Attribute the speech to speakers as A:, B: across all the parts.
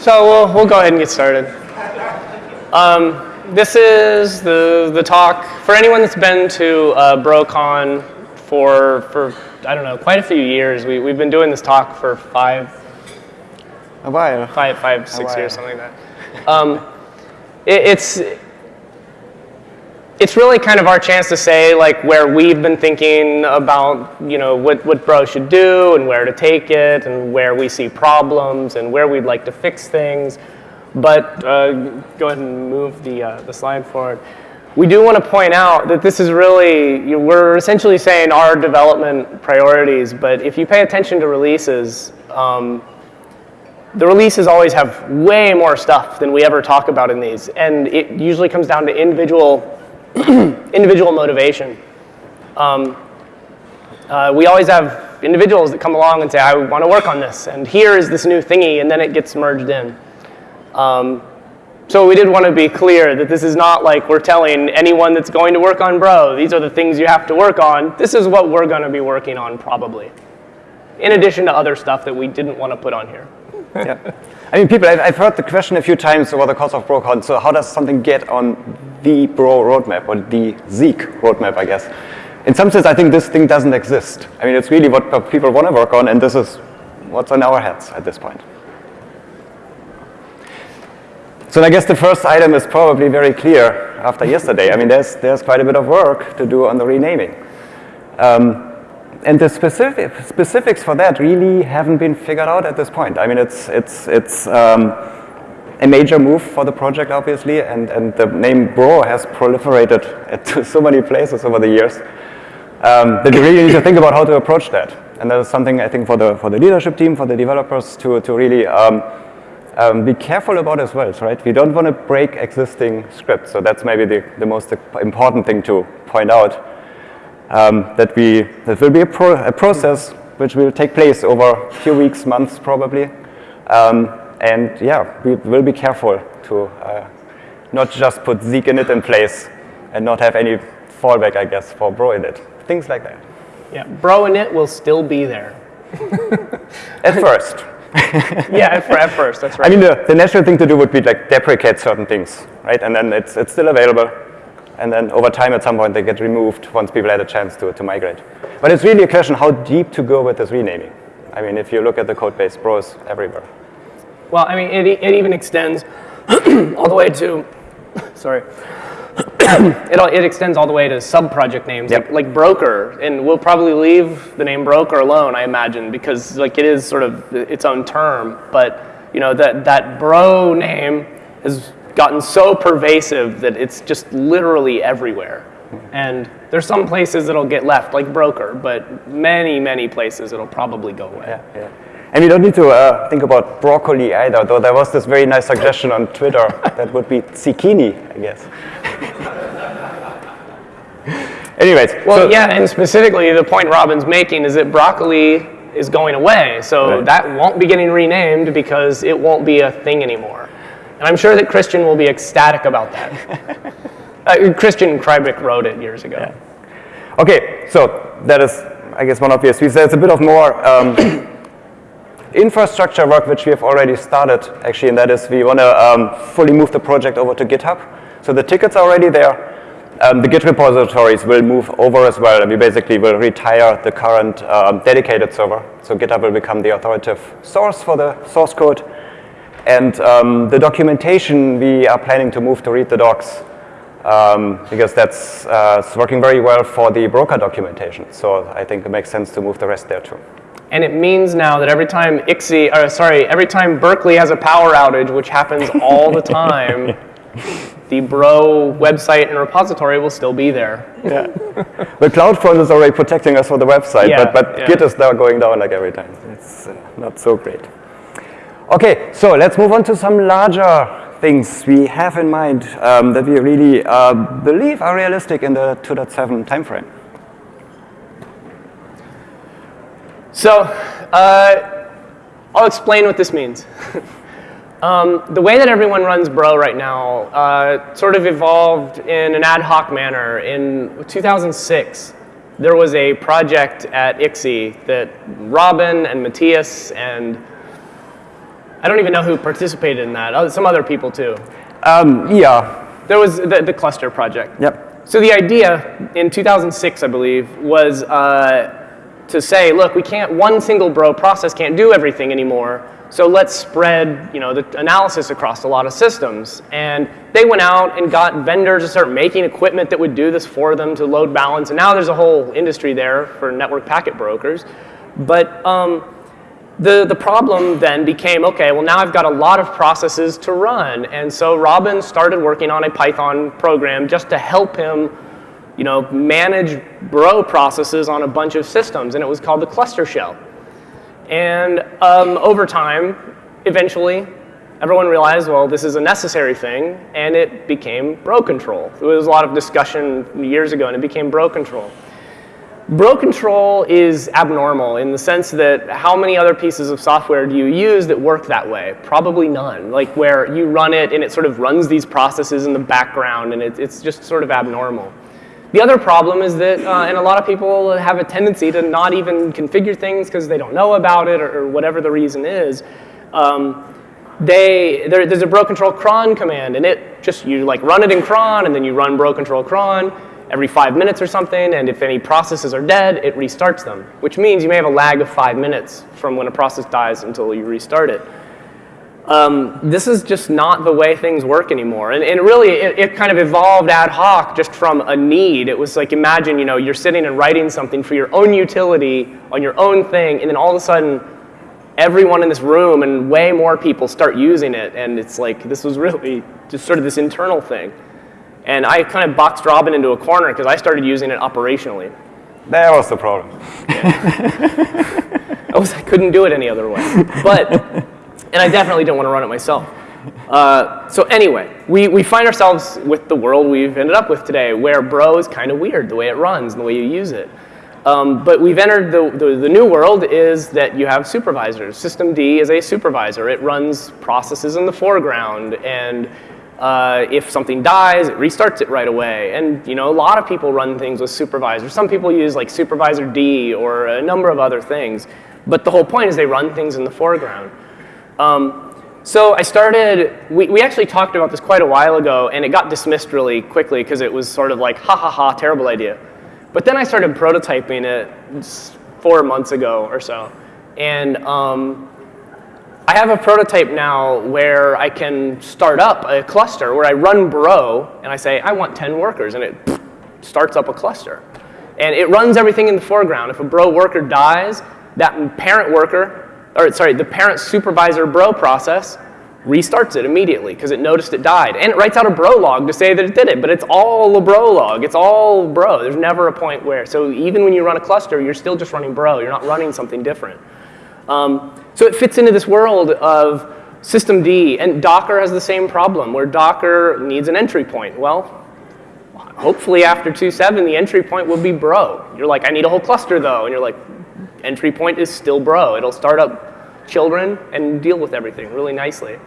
A: So we'll, we'll go ahead and get started. Um, this is the, the talk for anyone that's been to uh, BroCon for, for, I don't know, quite a few years. We, we've been doing this talk for five,
B: A while.
A: five, five, six years, something like that. Um, it, it's, it's really kind of our chance to say like where we've been thinking about you know what, what Bro should do and where to take it and where we see problems and where we'd like to fix things. But uh, go ahead and move the, uh, the slide forward. We do want to point out that this is really, you- we're essentially saying our development priorities, but if you pay attention to releases, um, the releases always have way more stuff than we ever talk about in these, and it usually comes down to individual individual motivation. Um, uh, we always have individuals that come along and say, I want to work on this, and here is this new thingy, and then it gets merged in. Um, so we did want to be clear that this is not like we're telling anyone that's going to work on Bro, these are the things you have to work on. This is what we're going to be working on probably, in addition to other stuff that we didn't want to put on here.
B: yeah. I mean, people, I've, I've heard the question a few times over the course of BroCon, so how does something get on the Bro roadmap, or the Zeek roadmap, I guess? In some sense, I think this thing doesn't exist. I mean, it's really what people want to work on, and this is what's on our heads at this point. So I guess the first item is probably very clear after yesterday. I mean, there's, there's quite a bit of work to do on the renaming. Um, and the specific, specifics for that really haven't been figured out at this point. I mean, it's, it's, it's um, a major move for the project, obviously, and, and the name Bro has proliferated to so many places over the years um, that you really need to think about how to approach that. And that is something I think for the, for the leadership team, for the developers to, to really um, um, be careful about as well, right? We don't want to break existing scripts, so that's maybe the, the most important thing to point out um, that we that will be a, pro, a, process which will take place over a few weeks, months probably, um, and yeah, we will be careful to uh, not just put Zeek in it in place and not have any fallback, I guess, for Bro in it, things like that.
A: Yeah, Bro and it will still be there.
B: at first.
A: yeah, at, at first, that's right.
B: I mean, the, the natural thing to do would be like deprecate certain things, right? And then it's, it's still available and then over time at some point they get removed once people had a chance to, to migrate. But it's really a question how deep to go with this renaming. I mean, if you look at the code base, Bros everywhere.
A: Well, I mean, it, it even extends all the way to, sorry, it, it extends all the way to sub-project names,
B: Yep.
A: like, like Broker, and we'll probably leave the name Broker alone, I imagine, because like it is sort of its own term, but you know, that, that Bro name has gotten so pervasive that it's just literally everywhere. And there's some places it'll get left, like Broker, but many, many places it'll probably go away.
B: Yeah, yeah. And we don't need to uh, think about broccoli either, though there was this very nice suggestion on Twitter that would be zucchini, I guess. Anyways,
A: Well,
B: so-
A: yeah, and specifically the point Robin's making is that broccoli is going away, so
B: Right.
A: that won't be getting renamed because it won't be a thing anymore. And I'm sure that Christian will be ecstatic about that. uh, Christian Kreibich wrote it years ago.
B: Okay, so that is, I guess, one obvious piece. There's a bit of more um, infrastructure work which we have already started, actually, and that is we want to um, fully move the project over to GitHub. So the tickets are already there. Um, the Git repositories will move over as well, and we basically will retire the current um, dedicated server. So GitHub will become the authoritative source for the source code. And um, the documentation, we are planning to move to read the docs um, because that's uh, it's working very well for the broker documentation. So I think it makes sense to move the rest there too.
A: And it means now that every time ICSI, or sorry, every time Berkeley has a power outage, which happens all the time, the Bro website and repository will still be there.
B: Yeah. the CloudFront is already protecting us for the website,
A: Yeah,
B: but, but
A: yeah.
B: Git is now going down like every time. It's uh, not so great. Okay, so let's move on to some larger things we have in mind um, that we really uh, believe are realistic in the 2.7 timeframe.
A: So, uh, I'll explain what this means. um, the way that everyone runs Bro right now uh, sort of evolved in an ad hoc manner. In 2006, there was a project at ICSI that Robin and Matthias and I don't even know who participated in that. Oh, some other people too.
B: Um, yeah.
A: There was the, the cluster project.
B: Yep.
A: So the idea in 2006, I believe, was uh, to say, look, we can't, one single bro process can't do everything anymore. So let's spread, you know, the analysis across a lot of systems. And they went out and got vendors to start making equipment that would do this for them to load balance. And now there's a whole industry there for network packet brokers. But um, the, the problem then became, okay, well now I've got a lot of processes to run. And so Robin started working on a Python program just to help him you know, manage bro processes on a bunch of systems. And it was called the cluster shell. And um, over time, eventually, everyone realized, well, this is a necessary thing, and it became bro control. There was a lot of discussion years ago, and it became bro control. Bro control is abnormal in the sense that how many other pieces of software do you use that work that way? Probably none. Like where you run it and it sort of runs these processes in the background and it, it's just sort of abnormal. The other problem is that, uh, and a lot of people have a tendency to not even configure things because they don't know about it or, or whatever the reason is. Um, they, there, there's a bro control cron command and it just, you like run it in cron and then you run bro control cron every five minutes or something and if any processes are dead, it restarts them, which means you may have a lag of five minutes from when a process dies until you restart it um, this is just not the way things work anymore. And, and really, it, it, kind of evolved ad hoc just from a need. It was like, imagine, you know, you're sitting and writing something for your own utility on your own thing, and then all of a sudden, everyone in this room and way more people start using it. And it's like, this was really just sort of this internal thing. And I kind of boxed Robin into a corner because I started using it operationally.
B: That was the problem.
A: Yeah. I, was, I couldn't do it any other way. But and I definitely don't want to run it myself. Uh, so anyway, we, we find ourselves with the world we've ended up with today, where Bro is kind of weird, the way it runs and the way you use it. Um, but we've entered the, the, the, new world is that you have supervisors. systemd is a supervisor. It runs processes in the foreground, and uh, if something dies, it restarts it right away. And you know, a lot of people run things with supervisors. Some people use like supervisord or a number of other things. But the whole point is they run things in the foreground. Um, so I started, we, we actually talked about this quite a while ago, and it got dismissed really quickly because it was sort of like, ha ha ha, terrible idea. But then I started prototyping it four months ago or so. And um, I have a prototype now where I can start up a cluster where I run Bro, and I say, I want 10 workers, and it starts up a cluster. And it runs everything in the foreground. If a Bro worker dies, that parent worker or sorry, the parent supervisor bro process restarts it immediately because it noticed it died. And it writes out a bro log to say that it did it, but it's all a bro log. It's all bro. There's never a point where. So even when you run a cluster, you're still just running bro. You're not running something different. Um, so it fits into this world of systemd. And Docker has the same problem where Docker needs an entry point. Well, hopefully after 2.7, the entry point will be bro. You're like, I need a whole cluster though. And you're like, entry point is still bro. It'll start up children and deal with everything really nicely.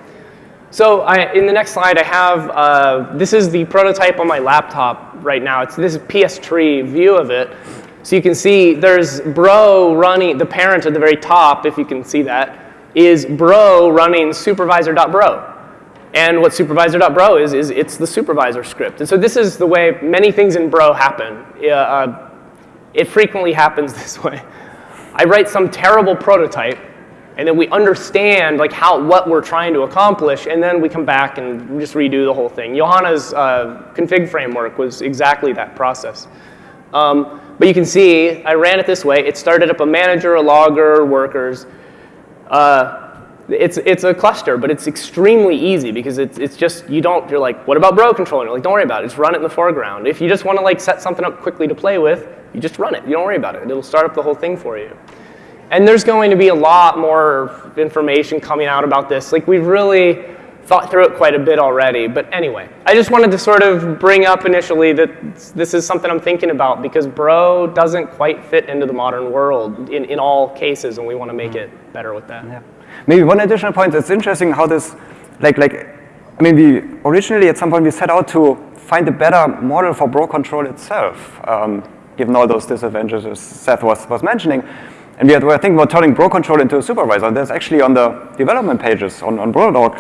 A: So I, in the next slide, I have, uh, this is the prototype on my laptop right now. It's this PS tree view of it. So you can see there's bro running, the parent at the very top, if you can see that, is bro running supervisor.bro. And what supervisor.bro is, is it's the supervisor script. And so this is the way many things in bro happen. Uh, it frequently happens this way. I write some terrible prototype, and then we understand like how what we're trying to accomplish, and then we come back and just redo the whole thing. Johanna's uh, config framework was exactly that process. Um, but you can see I ran it this way. It started up a manager, a logger, workers. Uh, it's, it's a cluster, but it's extremely easy because it's, it's just, you don't, you're like, what about bro controller? Like, don't worry about it, just run it in the foreground. If you just want to like set something up quickly to play with, you just run it. You don't worry about it. It'll start up the whole thing for you. And there's going to be a lot more information coming out about this. Like we've really thought through it quite a bit already. But anyway, I just wanted to sort of bring up initially that this is something I'm thinking about because Bro doesn't quite fit into the modern world in, in all cases, and we want to make it better with that.
B: Yeah. Maybe one additional point, it's interesting how this, like, like, I mean, we originally at some point we set out to find a better model for Bro control itself. Um, given all those disadvantages Seth was, was mentioning. And we were thinking about turning Bro control into a supervisor. There's actually on the development pages on, on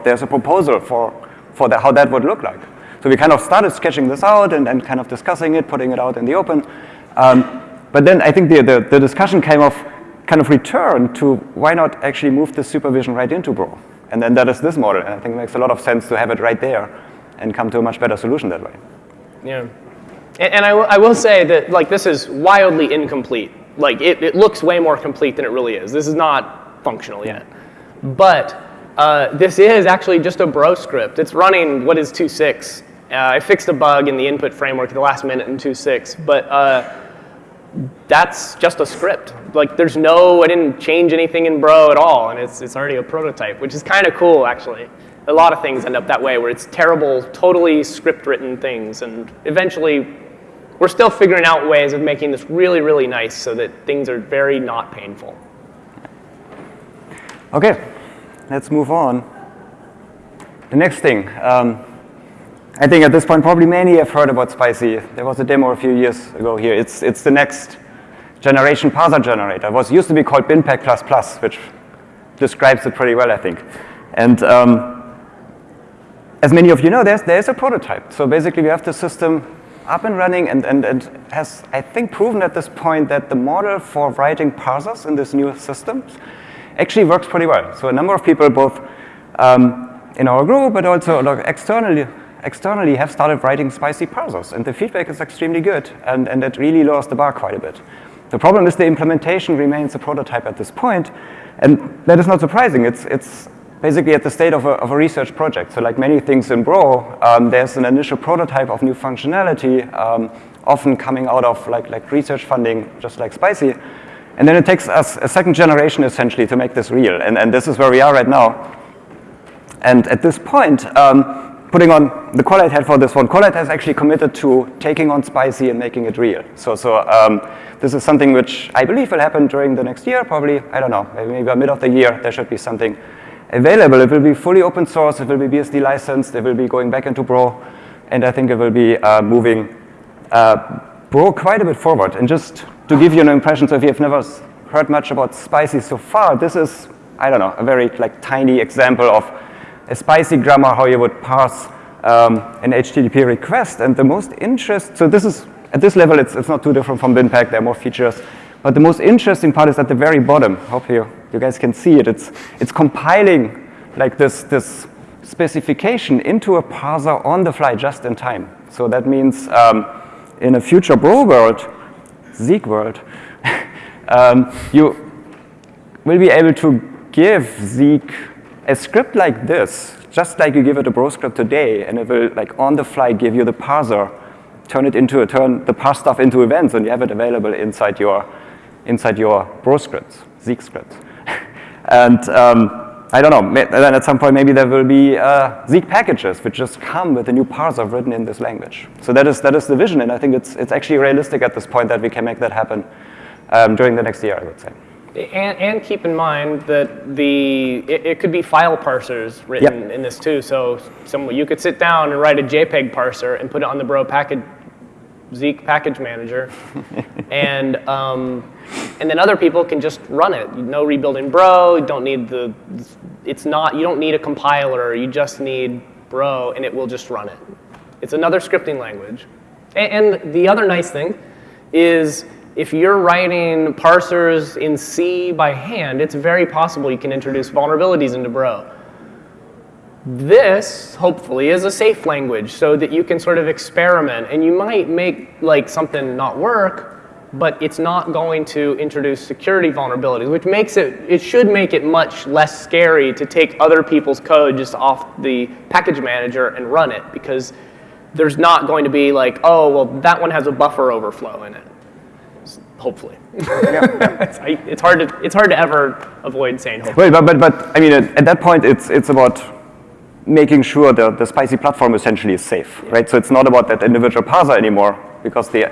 B: there's a proposal for, for the, how that would look like. So we kind of started sketching this out and, and kind of discussing it, putting it out in the open. Um, but then I think the, the, the discussion came of kind of return to why not actually move the supervision right into Bro? And then that is this model. And I think it makes a lot of sense to have it right there and come to a much better solution that way.
A: Yeah. And, and I, I will say that like this is wildly incomplete. Like it, it looks way more complete than it really is. This is not functional yet. But uh, this is actually just a bro script. It's running what is 2.6. Uh, I fixed a bug in the input framework at the last minute in 2.6, but uh, that's just a script. Like there's no, I didn't change anything in Bro at all, and it's, it's already a prototype, which is kind of cool actually. A lot of things end up that way, where it's terrible, totally script-written things, and eventually we're still figuring out ways of making this really, really nice so that things are very not painful.
B: Okay, let's move on. The next thing, um, I think at this point probably many have heard about Spicy. There was a demo a few years ago here. It's, it's the next generation parser generator. It was used to be called BinPAC++, which describes it pretty well, I think. And um, as many of you know, there's, there's a prototype. So basically we have the system up and running and, and, and has, I think, proven at this point that the model for writing parsers in this new system actually works pretty well. So a number of people, both um, in our group, but also externally, externally have started writing spicy parsers, and the feedback is extremely good, and, and it really lowers the bar quite a bit. The problem is the implementation remains a prototype at this point, and that is not surprising. It's, it's basically at the state of a, of a research project. So like many things in Bro, um, there's an initial prototype of new functionality, um, often coming out of like, like research funding, just like Spicy, and then it takes us a second generation essentially to make this real, and, and this is where we are right now. And at this point, um, putting on the Corelight head for this one, Corelight has actually committed to taking on Spicy and making it real. So, so um, this is something which I believe will happen during the next year, probably, I don't know, maybe, maybe mid of the year, there should be something available. It will be fully open source, it will be BSD licensed, it will be going back into Bro, and I think it will be uh, moving uh, Bro quite a bit forward. And just to give you an impression, so if you've never heard much about Spicy so far, this is, I don't know, a very like tiny example of a spicy grammar, how you would parse um, an HTTP request. And the most interest, so this is, at this level, it's, it's not too different from BinPAC, there are more features. But the most interesting part is at the very bottom. Hope you, you guys can see it. It's, it's compiling like this, this specification into a parser on the fly just in time. So that means um, in a future Bro world, Zeek world, um, you will be able to give Zeek a script like this, just like you give it a bro script today, and it will like on the fly give you the parser, turn it into a turn the parse stuff into events, and you have it available inside your inside your bro scripts, Zeek scripts. And um, I don't know, then at some point maybe there will be uh, Zeek packages which just come with a new parser written in this language. So that is, that is the vision, and I think it's, it's actually realistic at this point that we can make that happen um, during the next year, I would say.
A: And, and, keep in mind that the it, it could be file parsers written yep. in this too. So some, you could sit down and write a JPEG parser and put it on the Bro package Zeek package manager, and um, and then other people can just run it. No rebuilding Bro. You don't need the. It's not. You don't need a compiler. You just need Bro, and it will just run it. It's another scripting language. And, and the other nice thing is if you're writing parsers in C by hand, it's very possible you can introduce vulnerabilities into Bro. This, hopefully, is a safe language so that you can sort of experiment. And you might make like something not work, but it's not going to introduce security vulnerabilities, which makes it, it should make it much less scary to take other people's code just off the package manager and run it because there's not going to be like, oh, well, that one has a buffer overflow in it hopefully. it's, it's, hard to, it's hard to ever avoid saying hopefully.
B: Well, but, but, but I mean, at, at, that point, it's, it's about making sure the, the spicy platform essentially is safe, yeah. right? So it's not about that individual parser anymore because the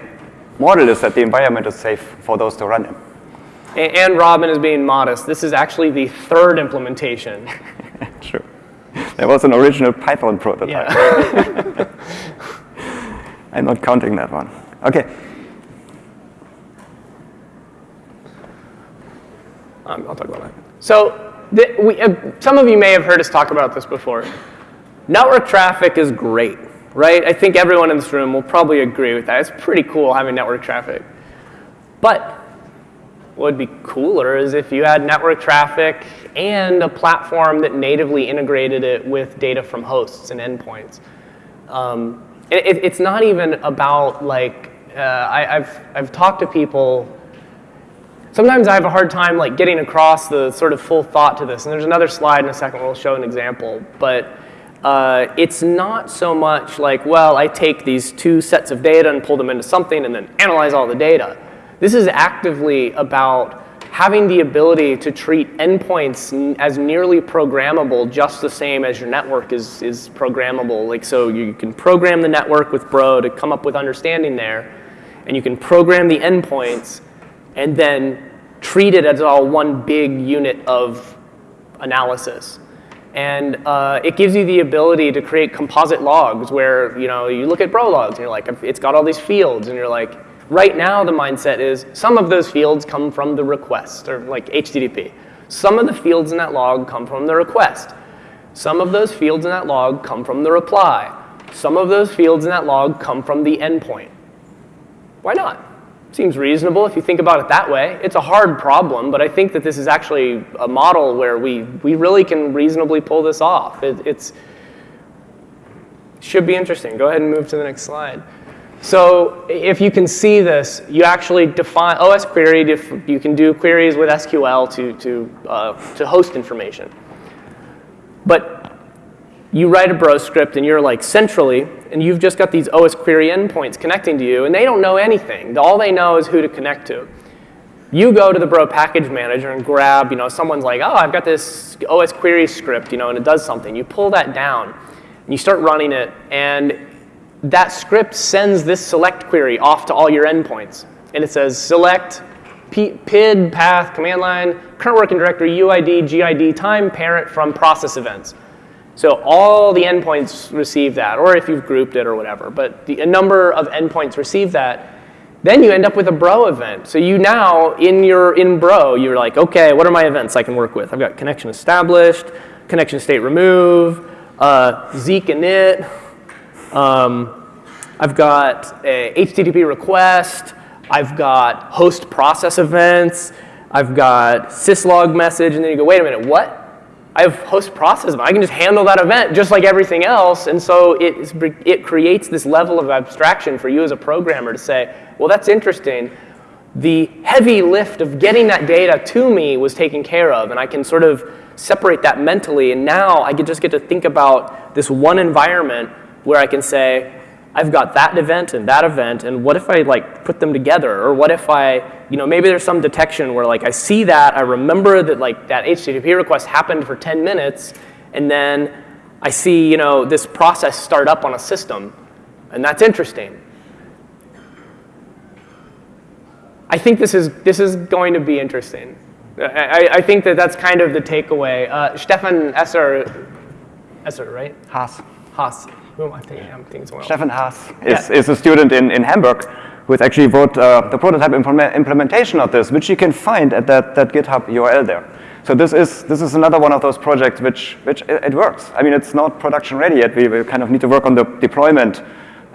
B: model is that the environment is safe for those to run in.
A: And, and Robin is being modest. This is actually the third implementation.
B: True. There was an original Python prototype. Yeah. I'm not counting that one. Okay.
A: Um, I'll talk about that. So the, we, uh, some of you may have heard us talk about this before. Network traffic is great, right? I think everyone in this room will probably agree with that. It's pretty cool having network traffic. But what would be cooler is if you had network traffic and a platform that natively integrated it with data from hosts and endpoints. Um, it, it's not even about like, uh, I, I've, I've talked to people sometimes I have a hard time like getting across the sort of full thought to this. And there's another slide in a second where we'll show an example. But uh, it's not so much like, well, I take these two sets of data and pull them into something and then analyze all the data. This is actively about having the ability to treat endpoints as nearly programmable just the same as your network is, is programmable. Like so you can program the network with Bro to come up with understanding there, and you can program the endpoints and then treat it as all one big unit of analysis. And uh, it gives you the ability to create composite logs where you know you look at bro logs and you're like, it's got all these fields, and you're like, right now the mindset is some of those fields come from the request, or like HTTP. Some of the fields in that log come from the request. Some of those fields in that log come from the reply. Some of those fields in that log come from the endpoint. Why not? Seems reasonable if you think about it that way. It's a hard problem, but I think that this is actually a model where we, we really can reasonably pull this off. It, it's should be interesting. Go ahead and move to the next slide. So if you can see this, you actually define OS query. You can do queries with SQL to, to, uh, to host information. But you write a bro script and you're like centrally, and you've just got these OS query endpoints connecting to you, and they don't know anything. All they know is who to connect to. You go to the bro package manager and grab, you know, someone's like, oh, I've got this OS query script, you know, and it does something. You pull that down, and you start running it, and that script sends this select query off to all your endpoints. And it says select PID, path, command line, current working directory, UID, GID, time, parent from process events. So all the endpoints receive that, or if you've grouped it or whatever. But the, a number of endpoints receive that. Then you end up with a bro event. So you now, in your in bro, you're like, OK, what are my events I can work with? I've got connection established, connection state remove, uh, Zeek init. Um, I've got a HTTP request. I've got host process events. I've got syslog message. And then you go, wait a minute, what? I have host process. I can just handle that event just like everything else. And so it, it creates this level of abstraction for you as a programmer to say, well, that's interesting. The heavy lift of getting that data to me was taken care of, and I can sort of separate that mentally. And now I can just get to think about this one environment where I can say, I've got that event and that event, and what if I like put them together? Or what if I, you know, maybe there's some detection where like I see that, I remember that like that HTTP request happened for 10 minutes, and then I see, you know, this process start up on a system, and that's interesting. I think this is, this is going to be interesting. I, I think that that's kind of the takeaway. Uh, Stefan Esser, Esser, right?
B: Haas.
A: Haas am I thinking? I'm thinking someone
B: Stefan Haas is, yeah. is a student in, in Hamburg who has actually wrote uh, the prototype implement, implementation of this, which you can find at that, that GitHub URL there. So this is, this is another one of those projects which, which it, it works. I mean, it's not production ready yet. We, we kind of need to work on the deployment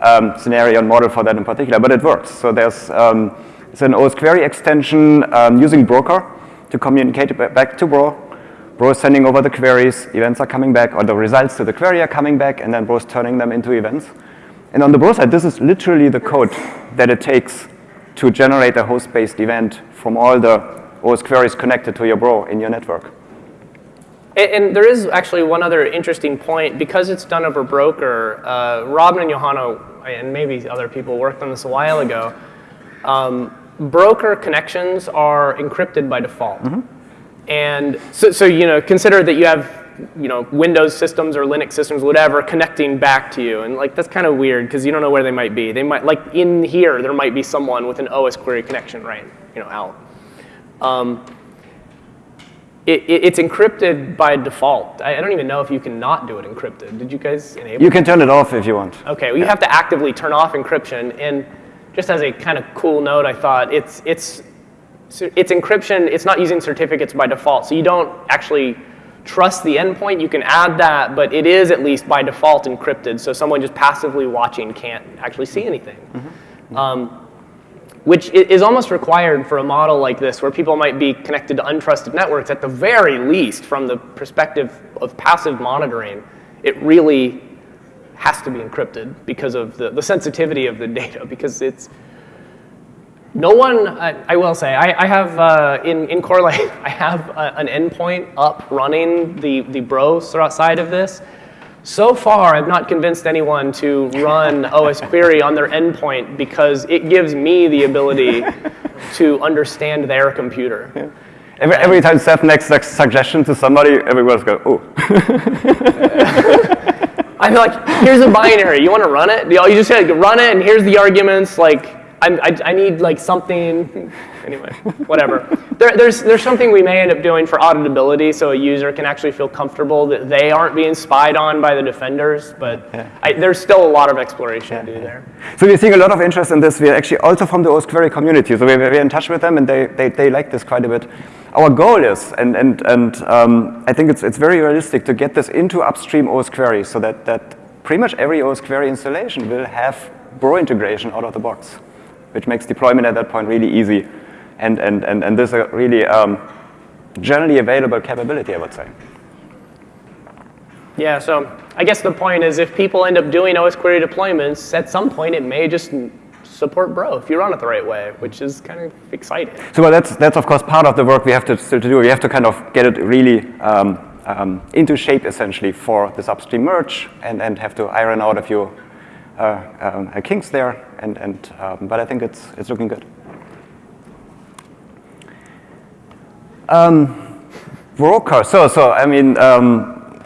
B: um, scenario and model for that in particular, but it works. So there's um, it's an OS query extension um, using Broker to communicate back to Bro Bro is sending over the queries, events are coming back, or the results to the query are coming back, and then Bro is turning them into events. And on the Bro side, this is literally the code that it takes to generate a host-based event from all the OS queries connected to your Bro in your network.
A: And, there is actually one other interesting point. Because it's done over Broker, uh, Robin and Johanna, and maybe other people worked on this a while ago, um, broker connections are encrypted by default. Mm -hmm. And so, so, you know, consider that you have, you know, Windows systems or Linux systems, whatever, connecting back to you. And like, that's kind of weird because you don't know where they might be. They might, like in here, there might be someone with an OS query connection right, you know, out. Um, it, it, it's encrypted by default. I, I, don't even know if you can not do it encrypted. Did you guys enable
B: You can turn it off if you want.
A: Okay, well, you have to actively turn off encryption. And just as a kind of cool note, I thought it's, it's it's encryption, it's not using certificates by default. So you don't actually trust the endpoint. You can add that, but it is at least by default encrypted. So someone just passively watching can't actually see anything. Mm-hmm. Um, which is almost required for a model like this where people might be connected to untrusted networks at the very least from the perspective of passive monitoring it really has to be encrypted because of the, the sensitivity of the data because it's no one, I, I will say, I, I have uh, in, in Corelight, I have a, an endpoint up running the, the Bro side of this. So far, I've not convinced anyone to run OS Query on their endpoint because it gives me the ability to understand their computer. Yeah.
B: Every, every time Seth makes a suggestion to somebody, everyone's go, oh.
A: I'm like, here's a binary. You want to run it? You just say, like, run it, and here's the arguments. Like, I, I, need like something, anyway, whatever. There, there's, there's something we may end up doing for auditability so a user can actually feel comfortable that they aren't being spied on by the defenders, but yeah. I, there's still a lot of exploration yeah. to do there.
B: So we're seeing a lot of interest in this. We're actually also from the OS query community, so we're, we're in touch with them and they, they, they like this quite a bit. Our goal is, and, and, and um, I think it's, it's very realistic to get this into upstream OS query so that, that pretty much every OS query installation will have Bro integration out of the box which makes deployment at that point really easy. And, and, and, and this is a really um, generally available capability, I would say.
A: Yeah, so I guess the point is if people end up doing OS query deployments, at some point it may just support Bro if you run it the right way, which is kind of exciting.
B: So well, that's, that's of course part of the work we have to still to do. We have to kind of get it really um, um, into shape essentially for this upstream merge and, and have to iron out a few uh, um, kinks there, and, and um, but I think it's, it's looking good. Um, broker, so, so I mean, um,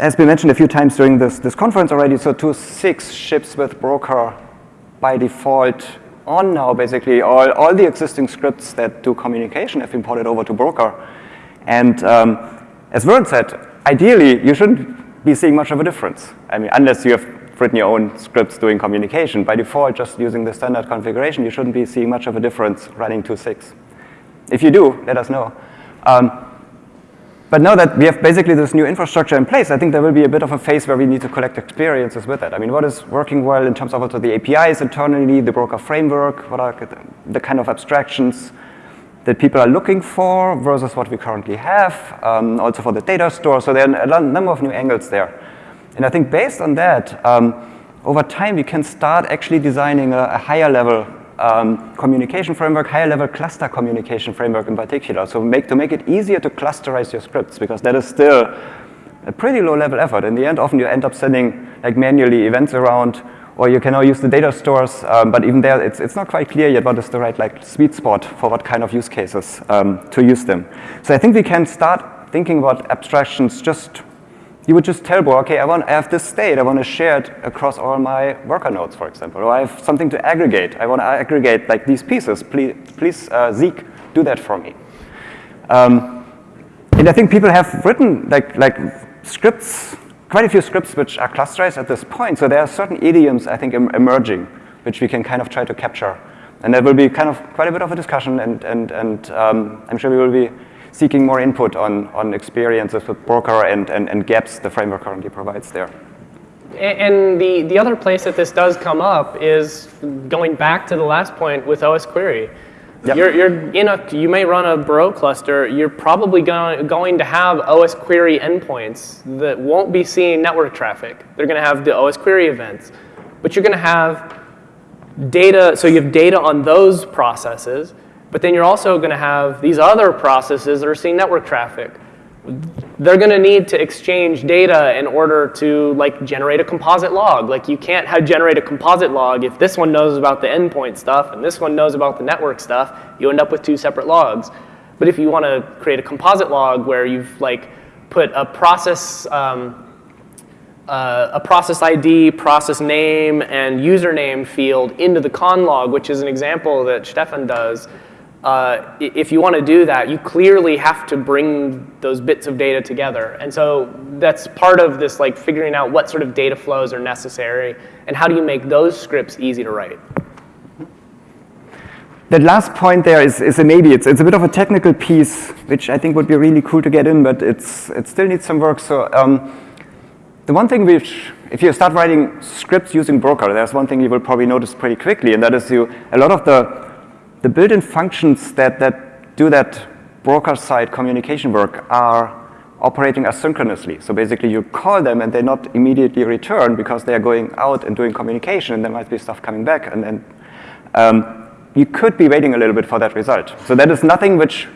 B: has been mentioned a few times during this, this conference already, so 2.6 ships with broker by default on now, basically, all, all the existing scripts that do communication have been ported over to broker. And um, as Vern said, ideally, you shouldn't be seeing much of a difference. I mean, unless you have written your own scripts doing communication. By default, just using the standard configuration, you shouldn't be seeing much of a difference running 2.6. If you do, let us know. Um, but now that we have basically this new infrastructure in place, I think there will be a bit of a phase where we need to collect experiences with it. I mean, what is working well in terms of also the APIs internally, the broker framework, what are the kind of abstractions that people are looking for versus what we currently have, um, also for the data store. So there are a number of new angles there. And I think based on that, um, over time we can start actually designing a, a higher level um, communication framework, higher level cluster communication framework in particular. So make, to make it easier to clusterize your scripts because that is still a pretty low level effort. In the end, often you end up sending like manually events around or you can now use the data stores, um, but even there, it's, it's not quite clear yet what is the right like sweet spot for what kind of use cases um, to use them. So I think we can start thinking about abstractions just you would just tell Bro, okay, I, want, I have this state, I want to share it across all my worker nodes, for example, or I have something to aggregate. I want to aggregate like these pieces. Please, please uh, Zeek, do that for me. Um, and I think people have written like, like scripts, quite a few scripts which are clusterized at this point. So there are certain idioms, I think, em emerging, which we can kind of try to capture. And there will be kind of quite a bit of a discussion, and, and, and um, I'm sure we will be seeking more input on, on experiences with broker and, and, and gaps the framework currently provides there.
A: And the, the other place that this does come up is going back to the last point with OS Query. Yep. You're, you're in a, you may run a Bro cluster. You're probably going, going to have OS Query endpoints that won't be seeing network traffic. They're going to have the OS Query events. But you're going to have data, so you have data on those processes. But then you're also going to have these other processes that are seeing network traffic. They're going to need to exchange data in order to like generate a composite log. Like you can't have generate a composite log if this one knows about the endpoint stuff and this one knows about the network stuff. You end up with two separate logs. But if you want to create a composite log where you've like put a process um, uh, a process ID, process name, and username field into the conn log, which is an example that Stefan does, uh, if you want to do that, you clearly have to bring those bits of data together. And so that's part of this like figuring out what sort of data flows are necessary and how do you make those scripts easy to write.
B: that last point there is, is a maybe. It's, it's a bit of a technical piece, which I think would be really cool to get in, but it's, it still needs some work. So um, the one thing which, if you start writing scripts using Broker, there's one thing you will probably notice pretty quickly, and that is you, a lot of the, the built-in functions that, that do that broker-side communication work are operating asynchronously. So basically you call them and they not immediately return because they are going out and doing communication and there might be stuff coming back and then um, you could be waiting a little bit for that result. So that is nothing which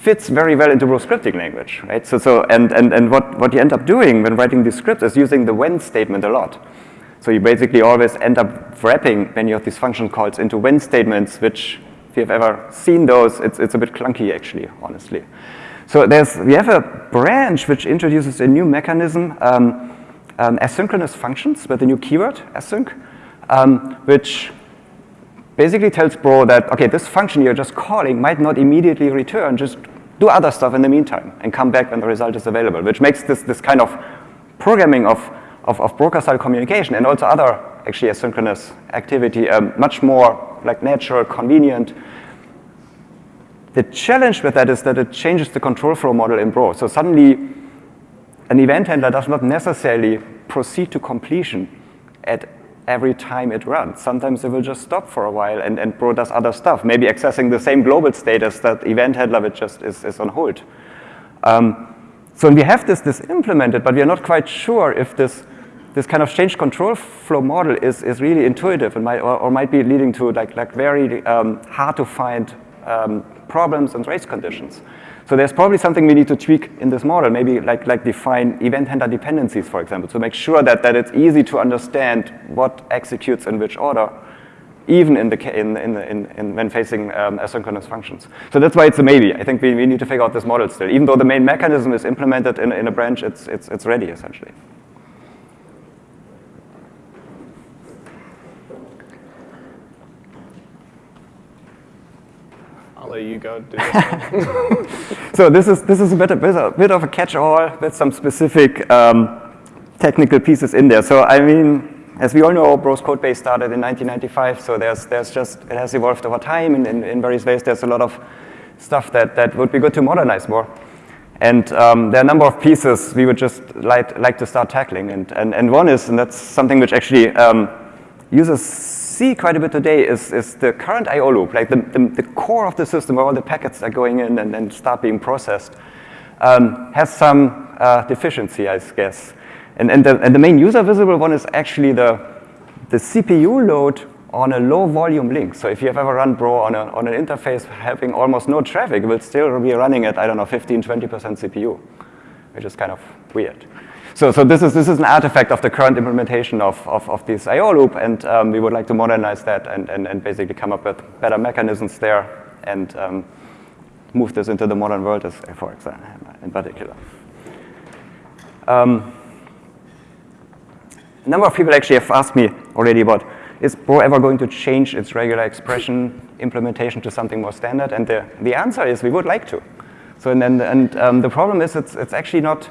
B: fits very well into Bro scripting language, right? So, so and, and, and what, what you end up doing when writing these scripts is using the when statement a lot. So you basically always end up wrapping many of these function calls into when statements, which if you've ever seen those, it's, it's a bit clunky actually, honestly. So there's, we have a branch which introduces a new mechanism, um, um, asynchronous functions with a new keyword, async, um, which basically tells Bro that, okay, this function you're just calling might not immediately return, just do other stuff in the meantime and come back when the result is available, which makes this, this kind of programming of, of, of broker-style communication and also other actually asynchronous activity um, much more like natural, convenient, the challenge with that is that it changes the control flow model in Bro. So suddenly, an event handler does not necessarily proceed to completion at every time it runs. Sometimes it will just stop for a while and, and Bro does other stuff, maybe accessing the same global status that event handler which just is, is on hold. Um, so we have this, this implemented, but we are not quite sure if this, this kind of change control flow model is, is really intuitive and might, or, or might be leading to like, like very um, hard to find um, problems and race conditions. So there's probably something we need to tweak in this model, maybe like, like define event handler dependencies, for example, to make sure that, that it's easy to understand what executes in which order, even in the, in, in, in, in when facing um, asynchronous functions. So that's why it's a maybe. I think we, we need to figure out this model still. Even though the main mechanism is implemented in, in a branch, it's, it's, it's ready, essentially.
A: You go do this
B: so this is, this is a bit, a bit, a bit of a catch-all with some specific um, technical pieces in there. So I mean, as we all know, Bro's code base started in 1995, so there's, there's just, it has evolved over time in, in, in various ways. There's a lot of stuff that, that would be good to modernize more. And um, there are a number of pieces we would just like, like to start tackling. And, and, and one is, and that's something which actually um, users see quite a bit today is, is the current I.O. loop, like the, the, the, core of the system where all the packets are going in and then start being processed, um, has some uh, deficiency, I guess. And, and, the, and the main user visible one is actually the, the CPU load on a low volume link. So if you have ever run Bro on, a, on an interface having almost no traffic, it will still be running at, I don't know, 15, 20% CPU, which is kind of weird. So, so this, is, this is an artifact of the current implementation of, of, of this I.O. loop, and um, we would like to modernize that and, and, and basically come up with better mechanisms there and um, move this into the modern world, as, for example, in particular. Um, a number of people actually have asked me already about, is Bro ever going to change its regular expression implementation to something more standard? And the, the answer is we would like to. So, and, and, and um, the problem is it's, it's actually not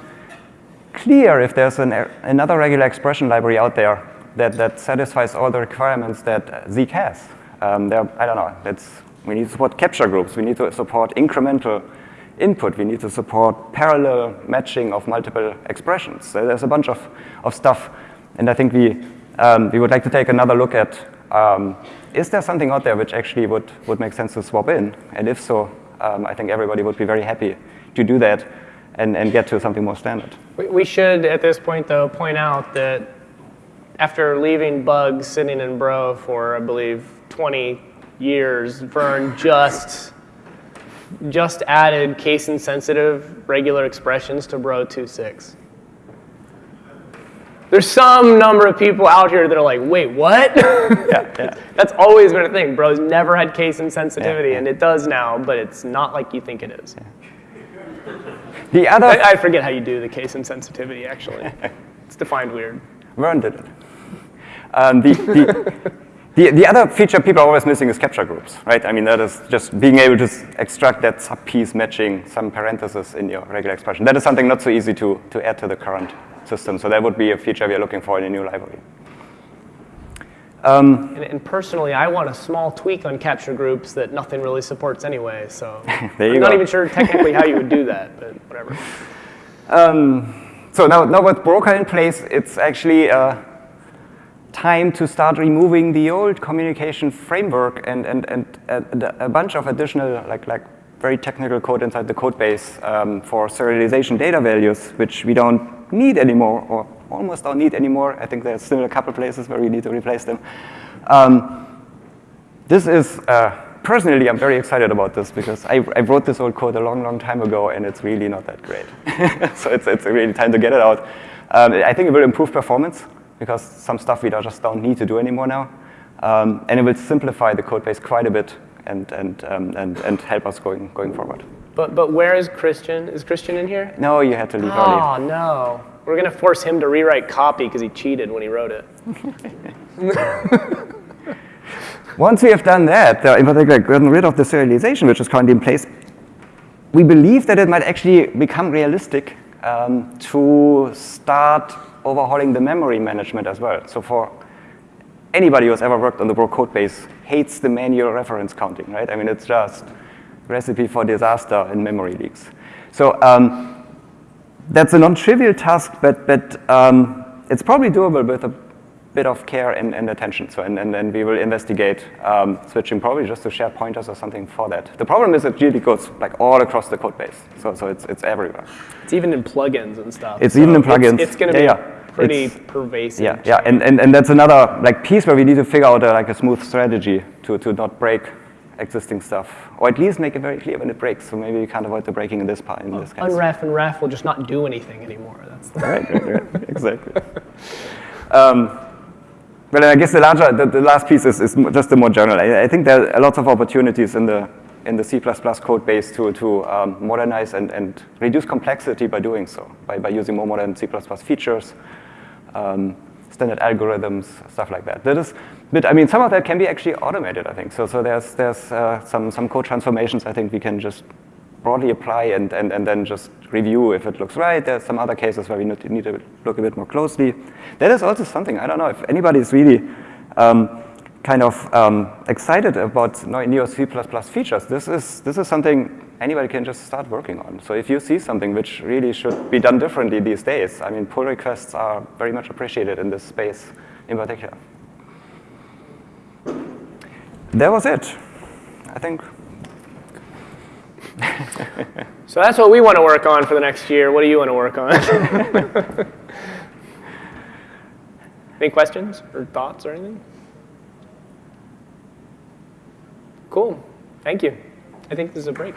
B: clear if there's an, another regular expression library out there that, that satisfies all the requirements that Zeek has. Um, there, I don't know, that's, we need to support capture groups, we need to support incremental input, we need to support parallel matching of multiple expressions. So there's a bunch of, of stuff, and I think we, um, we would like to take another look at, um, is there something out there which actually would, would make sense to swap in? And if so, um, I think everybody would be very happy to do that and, and get to something more standard.
A: We should, at this point, though, point out that after leaving bugs sitting in Bro for, I believe, 20 years, Vern just just added case-insensitive regular expressions to Bro 2.6. There's some number of people out here that are like, wait, what?
B: yeah, yeah.
A: That's always been a thing. Bro's never had case insensitivity,
B: yeah.
A: and it does now, but it's not like you think it is.
B: The other,
A: I, I forget how you do the case insensitivity, actually. it's defined weird.
B: Vern did it. Um, the, the, the, the other feature people are always missing is capture groups, right? I mean, that is just being able to extract that sub-piece matching some parentheses in your regular expression. That is something not so easy to, to add to the current system. So that would be a feature we are looking for in a new library. Um,
A: And, and personally, I want a small tweak on capture groups that nothing really supports anyway. So I'm not even sure technically how you would do that, but whatever.
B: so now, now with Broker in place, it's actually uh, time to start removing the old communication framework and, and, and, and a bunch of additional, like, like very technical code inside the code base um, for serialization data values, which we don't need anymore, or almost don't need anymore. I think there's still a couple places where we need to replace them. Um, this is, uh, personally, I'm very excited about this because I, I wrote this old code a long, long time ago and it's really not that great. so it's, it's really time to get it out. Um, I think it will improve performance because some stuff we just don't need to do anymore now. Um, and it will simplify the code base quite a bit and, and, um, and, and help us going, going forward.
A: But, but where is Christian? Is Christian in here?
B: No, you had to leave early.
A: Oh, no. We're going to force him to rewrite copy because he cheated when he wrote it.
B: Once we have done that, in particular gotten rid of the serialization, which is currently in place, we believe that it might actually become realistic um, to start overhauling the memory management as well. So for anybody who's ever worked on the Bro code base hates the manual reference counting, right? I mean, it's just recipe for disaster in memory leaks. So um, that's a non-trivial task, but, but um, it's probably doable with a bit of care and, and attention. So, and, and, and we will investigate um, switching probably just to shared pointers or something for that. The problem is it really goes like all across the code base. So, so it's, it's everywhere.
A: It's even in plugins and stuff.
B: It's
A: so
B: even in plugins.
A: It's, going to
B: Yeah,
A: be
B: yeah.
A: pretty
B: It's-
A: pervasive.
B: Yeah, yeah, and, and, and that's another like piece where we need to figure out a, like a smooth strategy to, to not break existing stuff, or at least make it very clear when it breaks. So maybe we can't avoid the breaking in this part. In this case.
A: Unref and ref will just not do anything anymore. That's the,
B: right, right, right, exactly. Um, well, I guess the larger, the, the last piece is, is just the more general. I, I think there are lots of opportunities in the in the C++ code base to to um, modernize and, and reduce complexity by doing so, by, by using more modern C++ features, um, standard algorithms, stuff like that. That is, but I mean, some of that can be actually automated. I think so. So there's there's uh, some some code transformations. I think we can just broadly apply and, and, and then just review if it looks right. There's some other cases where we need to, look a bit more closely. That is also something, I don't know if anybody is really um, kind of um, excited about Neo C++ features. This is, this is something anybody can just start working on. So if you see something which really should be done differently these days, I mean, pull requests are very much appreciated in this space in particular. That was it. I think
A: so that's what we want to work on for the next year. What do you want to work on? Any questions or thoughts or anything? Cool. Thank you. I think this is a break.